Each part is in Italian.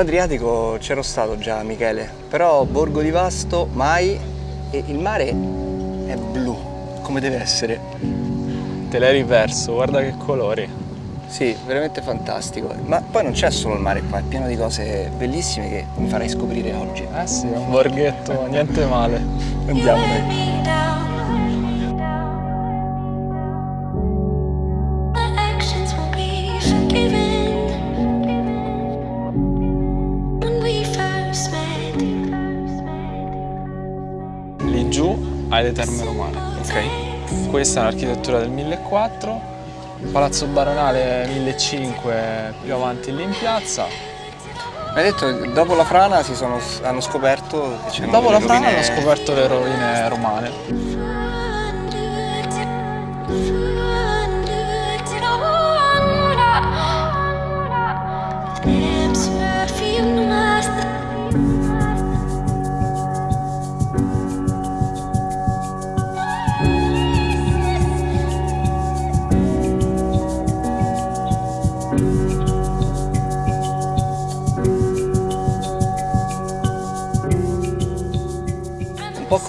sull'Adriatico c'ero stato già, Michele, però Borgo di Vasto mai e il mare è blu, come deve essere. Te l'hai riverso, guarda che colori. Sì, veramente fantastico. Ma poi non c'è solo il mare qua, è pieno di cose bellissime che mi farai scoprire oggi. Eh sì, è un borghetto, niente male. Andiamo dai. Giù hai le terme romane. Ok. Questa è un'architettura del 1400, Palazzo Baronale 1500 più avanti lì in piazza. Hai detto che dopo la frana si sono, hanno scoperto che c'erano Dopo la frana hanno scoperto le rovine romane.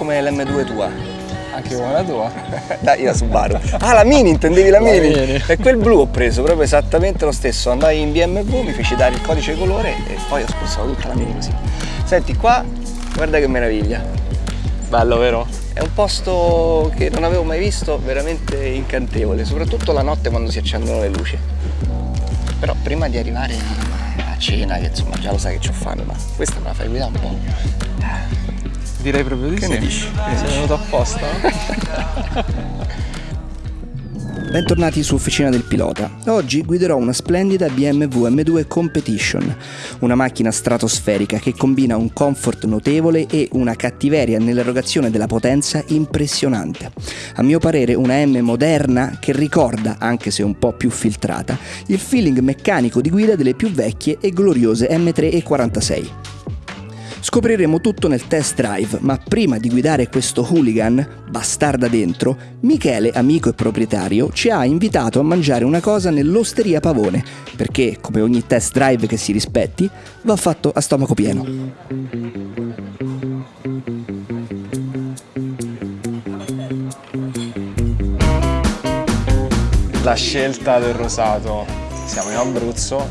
Come l'M2 tua. Anche come la tua. Dai, la Subaru. Ah, la Mini, intendevi la La Mini? Mini. E quel blu ho preso proprio esattamente lo stesso. Andai in BMW, mi feci dare il codice colore e poi ho spostato tutta la Mini così. Senti, qua, guarda che meraviglia. Bello, vero? È un posto che non avevo mai visto, veramente incantevole, soprattutto la notte quando si accendono le luci. Però prima di arrivare a cena, che insomma già lo sai che c'ho fame, ma questa me la fai guidare un po'. Direi proprio di Che sì. ne dici? Che ne Sei venuto apposta? Bentornati su Officina del Pilota. Oggi guiderò una splendida BMW M2 Competition, una macchina stratosferica che combina un comfort notevole e una cattiveria nell'erogazione della potenza impressionante. A mio parere una M moderna che ricorda, anche se un po' più filtrata, il feeling meccanico di guida delle più vecchie e gloriose M3 e 46. Scopriremo tutto nel test drive, ma prima di guidare questo hooligan, bastarda dentro, Michele, amico e proprietario, ci ha invitato a mangiare una cosa nell'Osteria Pavone, perché, come ogni test drive che si rispetti, va fatto a stomaco pieno. La scelta del rosato. Siamo in Abruzzo,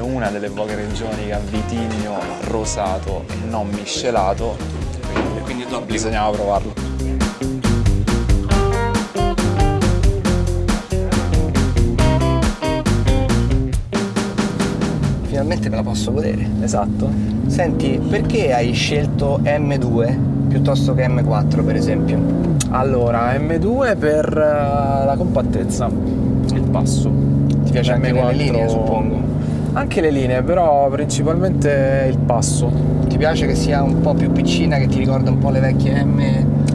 è una delle poche regioni che ha vitigno rosato e non miscelato, quindi, Quindi bisognava provarlo. Finalmente me la posso godere. Esatto. Senti, perché hai scelto M2 piuttosto che M4 per esempio? Allora, M2 per eh, la compattezza, il passo. Ti piace anche M4 le linee suppongo? Anche le linee, però principalmente il passo. Ti piace che sia un po' più piccina, che ti ricorda un po' le vecchie M?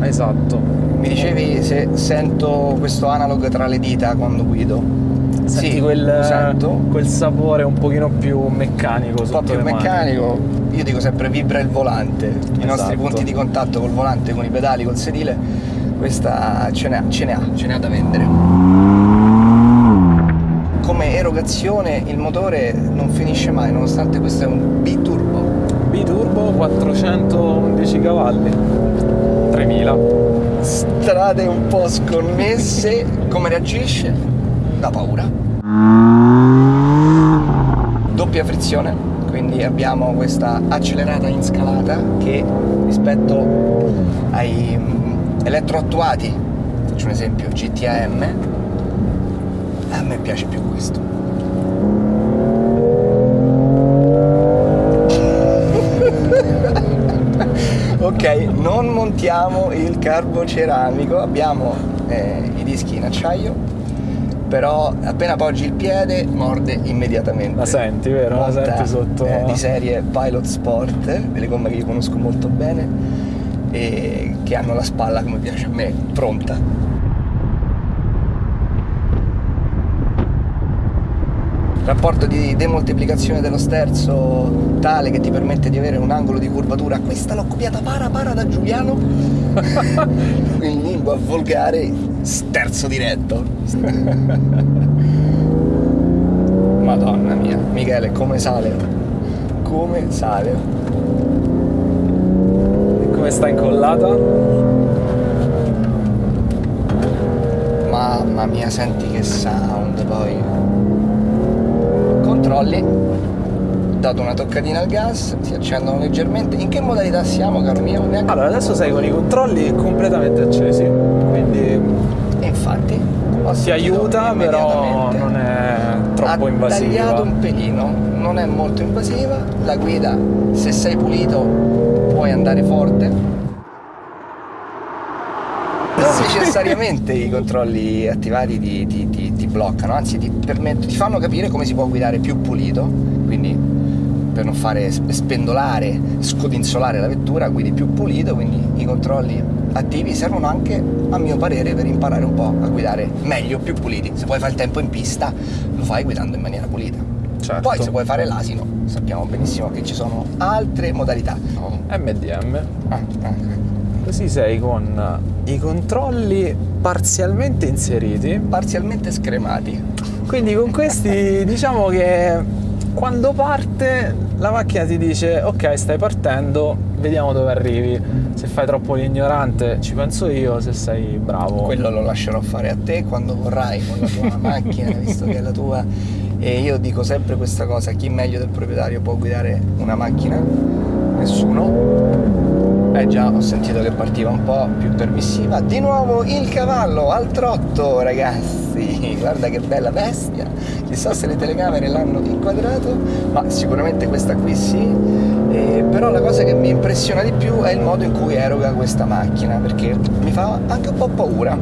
Esatto. Mi dicevi se sento questo analog tra le dita quando guido. Senti sì, quel, quel sapore un pochino più meccanico Un po' più meccanico, io dico sempre vibra il volante, i nostri Esatto. punti di contatto col volante, con i pedali, col sedile, questa ce ne ha, ce ne ha, ce ne ha da vendere. Come erogazione il motore non finisce mai, nonostante questo è un biturbo. Biturbo 411 cavalli. 3000. Strade un po' sconnesse, come reagisce? Da paura. Doppia frizione, quindi abbiamo questa accelerata in scalata che rispetto ai mm, elettroattuati, faccio un esempio, GTAM, a me piace più questo. ok, non montiamo il carboceramico, abbiamo eh, i dischi in acciaio, però appena appoggi il piede morde immediatamente. La senti, vero? La Monta, senti sotto. eh, di serie Pilot Sport, delle gomme che io conosco molto bene e che hanno la spalla come piace a me, pronta. Rapporto di demoltiplicazione dello sterzo tale che ti permette di avere un angolo di curvatura questa l'ho copiata para para da Giuliano in lingua volgare sterzo diretto madonna mia Michele come sale come sale. E come sta incollata? Mamma mia, senti che sound poi. Controlli. Dato una toccatina al gas, si accendono leggermente. In che modalità siamo, caro mio? Neanche... Allora, adesso sei con i controlli completamente accesi, quindi E infatti ti sentito aiuta, però non è troppo ha invasiva. tagliato un pelino, non è molto invasiva. La guida, se sei pulito, puoi andare forte. Necessariamente i controlli attivati ti, ti- ti- ti bloccano, anzi ti, permettono- ti fanno capire come si può guidare più pulito, quindi per non fare sp- spendolare, scodinzolare la vettura, guidi più pulito, quindi i controlli attivi servono anche, a mio parere, per imparare un po' a guidare meglio, più puliti. Se vuoi fare il tempo in pista, lo fai guidando in maniera pulita. Certo. Poi se vuoi fare l'asino, sappiamo benissimo che ci sono altre modalità. Oh. MDM. Ah, ah. Così sei con i controlli parzialmente inseriti. Parzialmente scremati. Quindi con questi diciamo che quando parte la macchina ti dice ok stai partendo, vediamo dove arrivi. Se fai troppo l'ignorante ci penso io, se sei bravo. Quello lo lascerò fare a te quando vorrai con la tua macchina, visto che è la tua. E io dico sempre questa cosa, chi meglio del proprietario può guidare una macchina? Nessuno. Eh già, ho sentito che partiva un po' più permissiva. Di nuovo il cavallo al trotto, ragazzi. Guarda che bella bestia. Chissà se le telecamere l'hanno inquadrato, ma sicuramente questa qui sì. Eh, però la cosa che mi impressiona di più è il modo in cui eroga questa macchina, perché mi fa anche un po' paura.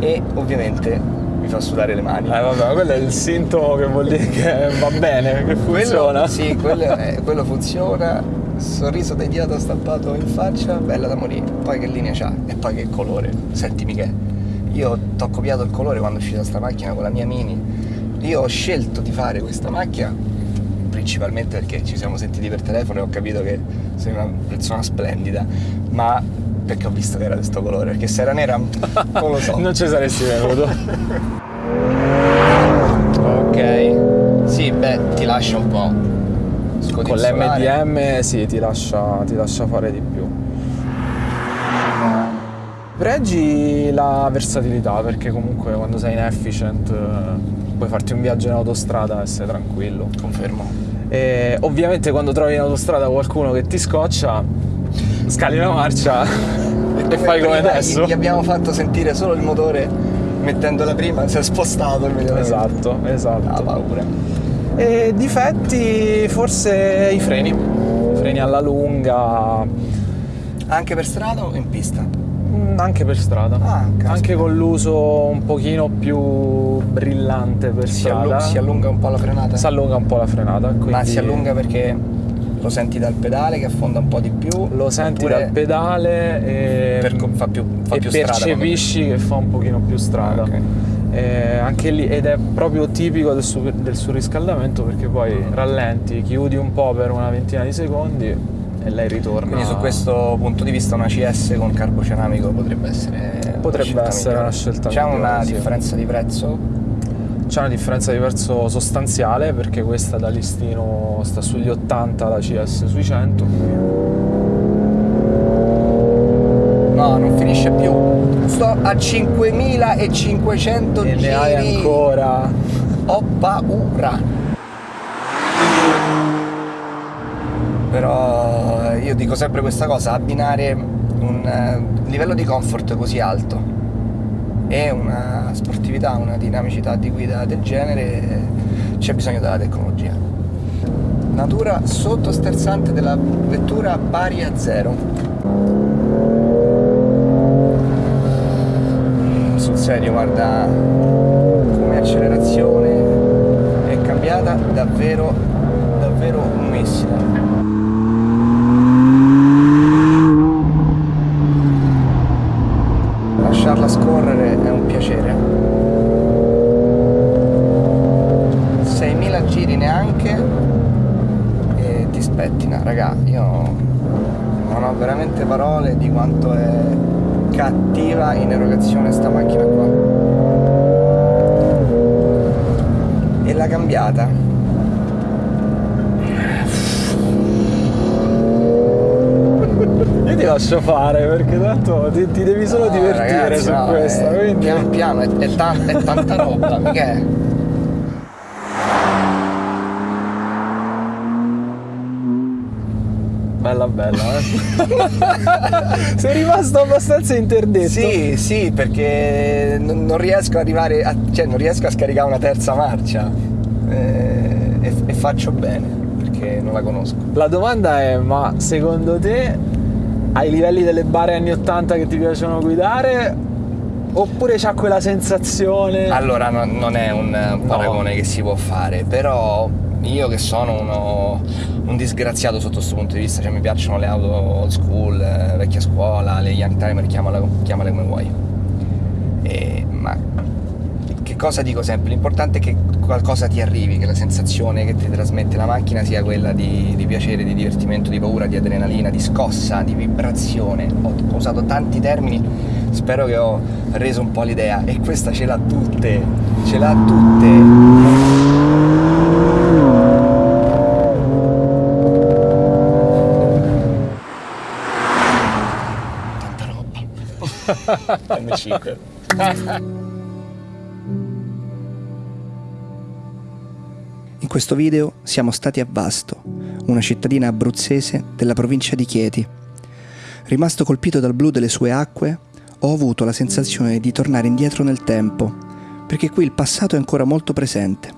E ovviamente mi fa sudare le mani. Eh vabbè, ma quello è il sintomo che vuol dire che va bene, che funziona. Quello, sì, quello, eh, quello funziona. Sorriso idiota stampato in faccia, bella da morire. Poi che linea c'ha e poi che colore. Sentimi che io ti ho copiato il colore quando è uscita sta macchina con la mia Mini. Io ho scelto di fare questa macchina principalmente perché ci siamo sentiti per telefono e ho capito che sei una persona splendida, ma perché ho visto che era questo colore, perché se era nera non lo so. non ci saresti venuto. ok. Sì, beh, ti lascia un po'. Con l'MDM sì, ti lascia, ti lascia fare di più. Pregi la versatilità perché comunque quando sei in efficient eh, puoi farti un viaggio in autostrada e sei tranquillo. Confermo. E ovviamente quando trovi in autostrada qualcuno che ti scoccia, scali la marcia e fai come adesso. Gli abbiamo fatto sentire solo il motore mettendola prima, si è spostato immediatamente. Esatto, Ha esatto. paura. E difetti forse i freni. I freni alla lunga, Anche per strada o in pista? mm, anche per strada. Ah, anche con l'uso un pochino più brillante per Si, strada. si allunga un po' la frenata? Si allunga un po' la frenata. Ma quindi si allunga perché lo senti dal pedale che affonda un po' di più? Lo senti dal pedale e, per- fa più, fa e più percepisci che fa un pochino più strada. Ok. Eh, anche lì ed è proprio tipico del, su- del surriscaldamento perché poi rallenti, chiudi un po' per una ventina di secondi e lei ritorna. Quindi su questo punto di vista una CS con carboceramico potrebbe essere una Potrebbe scelta essere migliore. una scelta C'è una sì. differenza di prezzo? C'è una differenza di prezzo sostanziale perché questa da listino sta sugli 80, la CS sui 100. No, non finisce più. Sto a 5500 E giri. ne hai ancora. Ho paura. Però eh, io dico sempre questa cosa, abbinare un eh, livello di comfort così alto e una sportività, una dinamicità di guida del genere, c'è bisogno della tecnologia. Natura sottosterzante della vettura pari a zero. Mm, Sul serio, guarda come accelerazione è cambiata davvero, davvero un missile. Lasciarla scorrere è un piacere. 6.000 giri neanche e ti spettina, raga, io non ho veramente parole di quanto è cattiva in erogazione sta macchina qua. E l'ha cambiata io ti lascio fare perché tanto ti, ti devi solo no, divertire ragazzi, su no, questo eh, quindi... piano piano è, è, ta è tanta roba mica Bella eh. Sei rimasto abbastanza interdetto. Sì, sì, perché non, non riesco ad arrivare, a, cioè non riesco a scaricare una terza marcia Eh, e, e faccio bene perché non la conosco. La domanda è, ma secondo te ai livelli delle bare anni 80 che ti piacciono guidare oppure c'ha quella sensazione Allora no- non è un paragone che si può fare, però io che sono uno, un disgraziato sotto questo punto di vista, cioè mi piacciono le auto old school, eh, vecchia scuola, le young timer, chiamale, chiamale come vuoi. E- ma che cosa dico sempre? L'importante è che qualcosa ti arrivi, che la sensazione che ti trasmette la macchina sia quella di, di piacere, di divertimento, di paura, di adrenalina, di scossa, di vibrazione. Ho, ho usato tanti termini, spero che ho reso un po' l'idea e questa ce l'ha tutte, ce l'ha tutte. M5. In questo video siamo stati a Vasto, una cittadina abruzzese della provincia di Chieti. Rimasto colpito dal blu delle sue acque, ho avuto la sensazione di tornare indietro nel tempo, perché qui il passato è ancora molto presente.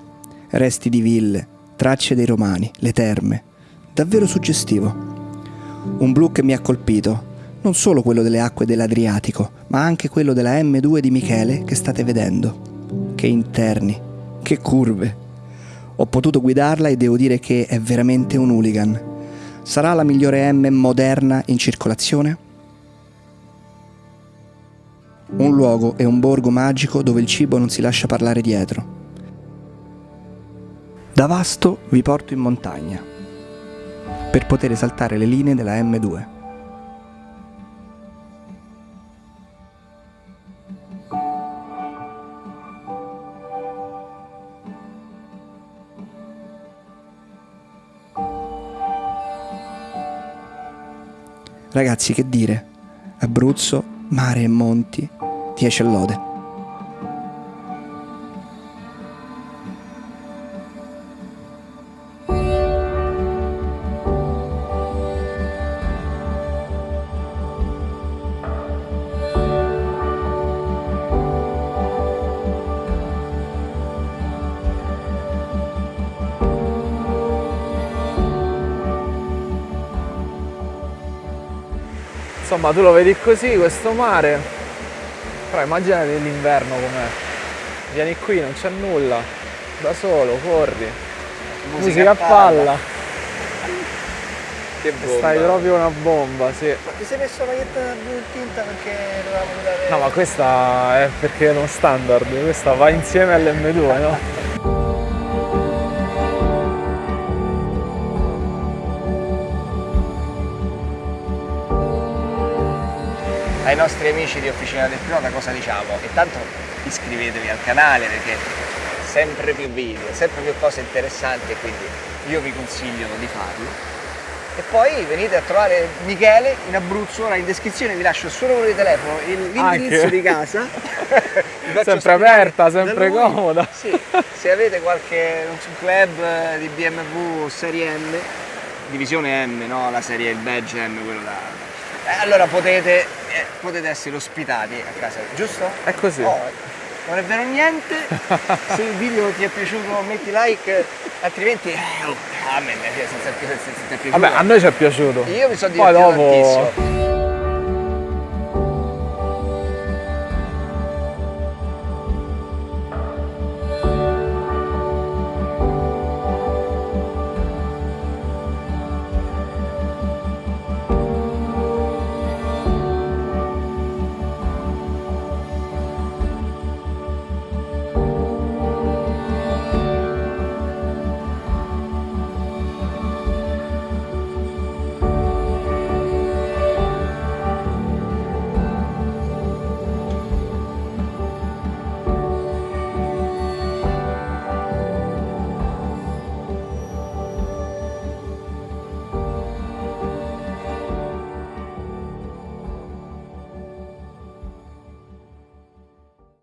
Resti di ville, tracce dei romani, le terme. Davvero suggestivo. Un blu che mi ha colpito, non solo quello delle acque dell'Adriatico, ma anche quello della M2 di Michele che state vedendo. Che interni, che curve. Ho potuto guidarla e devo dire che è veramente un hooligan. Sarà la migliore M moderna in circolazione? Un luogo e un borgo magico dove il cibo non si lascia parlare dietro. Da Vasto vi porto in montagna per poter esaltare le linee della M2. Ragazzi, che dire? Abruzzo, mare e monti, 10 e lode. Insomma, tu lo vedi così, questo mare. Però immaginati l'inverno com'è. Vieni qui, non c'è nulla. Da solo, corri. Musica, a palla. Che E Stai proprio una bomba, sì. Ma ti sei messo la maglietta blu tinta perché dovevamo guidare... No, ma questa è perché è uno standard, questa va insieme all'M2, no? ai nostri amici di Officina del Pilota cosa diciamo? Intanto iscrivetevi al canale perché sempre più video, sempre più cose interessanti e quindi io vi consiglio di farlo. E poi venite a trovare Michele in Abruzzo, ora in descrizione vi lascio il suo numero di telefono, l'indirizzo di casa. Sempre aperta, sempre comoda. Sì, se avete qualche club di BMW serie M, divisione M, no? La serie, il badge M, quello da... Eh, allora potete, eh, potete essere ospitati a casa, giusto? È così. Oh, non è vero niente, se il video ti è piaciuto metti like, altrimenti eh, oh, a me mi è, piaciuto. Vabbè, a noi ci è piaciuto. Io mi sono Poi divertito dopo... tantissimo.